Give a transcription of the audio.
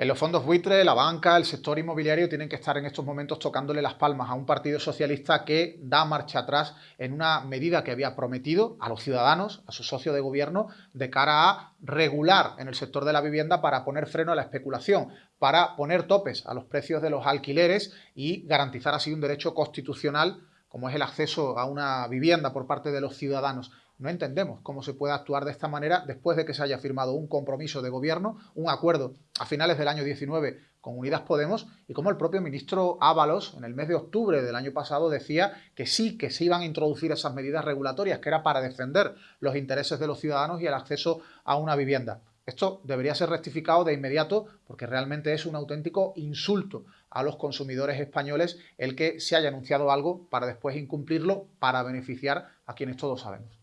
En los fondos buitre, la banca, el sector inmobiliario tienen que estar en estos momentos tocándole las palmas a un partido socialista que da marcha atrás en una medida que había prometido a los ciudadanos, a su socio de gobierno, de cara a regular en el sector de la vivienda para poner freno a la especulación, para poner topes a los precios de los alquileres y garantizar así un derecho constitucional como es el acceso a una vivienda por parte de los ciudadanos. No entendemos cómo se puede actuar de esta manera después de que se haya firmado un compromiso de gobierno, un acuerdo a finales del año 19 con Unidas Podemos y como el propio ministro Ábalos en el mes de octubre del año pasado decía que sí, que se iban a introducir esas medidas regulatorias, que era para defender los intereses de los ciudadanos y el acceso a una vivienda. Esto debería ser rectificado de inmediato porque realmente es un auténtico insulto a los consumidores españoles el que se haya anunciado algo para después incumplirlo para beneficiar a quienes todos sabemos.